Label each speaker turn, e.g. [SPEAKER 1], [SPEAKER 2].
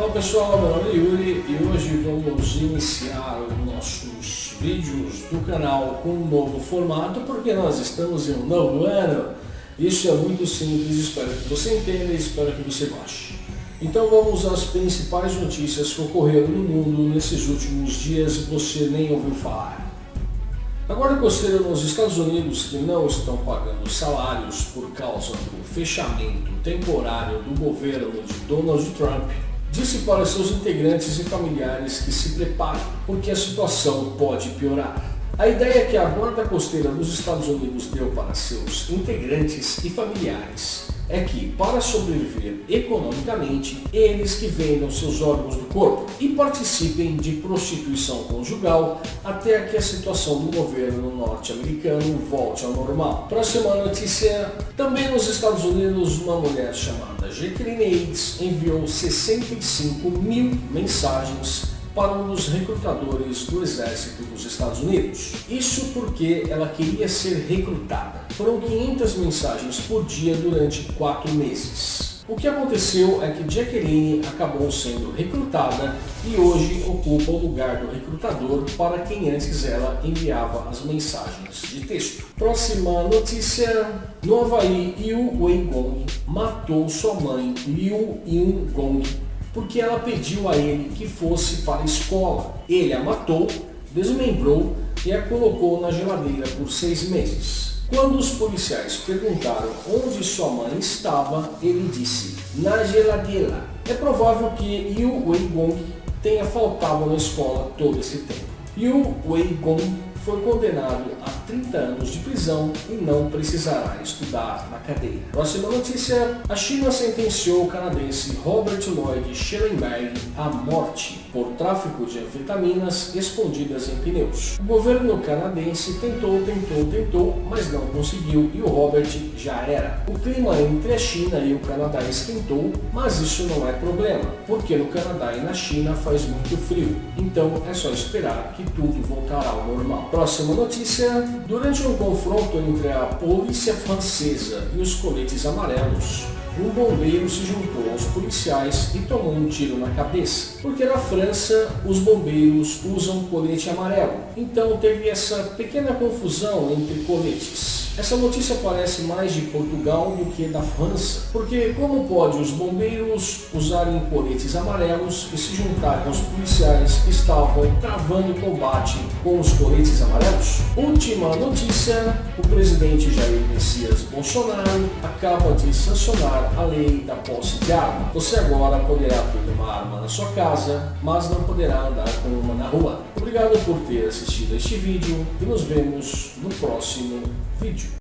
[SPEAKER 1] Fala pessoal, meu nome é Yuri e hoje vamos iniciar os nossos vídeos do canal com um novo formato porque nós estamos em um novo ano. Isso é muito simples, espero que você entenda e espero que você goste. Então vamos às principais notícias que ocorreram no mundo nesses últimos dias e você nem ouviu falar. A Guarda Costeira nos Estados Unidos, que não estão pagando salários por causa do fechamento temporário do governo de Donald Trump, disse para seus integrantes e familiares que se preparem, porque a situação pode piorar. A ideia que a Guarda Costeira dos Estados Unidos deu para seus integrantes e familiares é que, para sobreviver economicamente, eles que vendam seus órgãos do corpo e participem de prostituição conjugal até que a situação do governo norte-americano volte ao normal. Próxima notícia, também nos Estados Unidos, uma mulher chamada Jacqueline Aids enviou 65 mil mensagens para um dos recrutadores do exército dos Estados Unidos. Isso porque ela queria ser recrutada. Foram 500 mensagens por dia durante 4 meses. O que aconteceu é que Jacqueline acabou sendo recrutada e hoje ocupa o lugar do recrutador para quem antes ela enviava as mensagens de texto. Próxima notícia. No Havaí, Yu Wei-gong matou sua mãe Liu Yun-gong porque ela pediu a ele que fosse para a escola. Ele a matou, desmembrou e a colocou na geladeira por seis meses. Quando os policiais perguntaram onde sua mãe estava, ele disse, na geladeira. É provável que Yu Wei-gong tenha faltado na escola todo esse tempo. Yu Wei-gong foi condenado a 30 anos de prisão e não precisará estudar na cadeia. Próxima notícia, a China sentenciou o canadense Robert Lloyd Schellenberg à morte por tráfico de anfetaminas escondidas em pneus. O governo canadense tentou, tentou, tentou, mas não conseguiu e o Robert já era. O clima entre a China e o Canadá esquentou, mas isso não é problema, porque no Canadá e na China faz muito frio, então é só esperar que tudo voltará ao normal. Próxima notícia, durante um confronto entre a polícia francesa e os coletes amarelos, um bombeiro se juntou aos policiais e tomou um tiro na cabeça. Porque na França os bombeiros usam colete amarelo. Então teve essa pequena confusão entre coletes. Essa notícia parece mais de Portugal do que da França, porque como pode os bombeiros usarem coletes amarelos e se juntarem aos policiais que estavam travando combate com os coletes amarelos? Última notícia, o presidente Jair Messias Bolsonaro acaba de sancionar a lei da posse de arma. Você agora poderá ter uma arma na sua casa, mas não poderá andar com uma na rua. Obrigado por ter assistido este vídeo e nos vemos no próximo vídeo.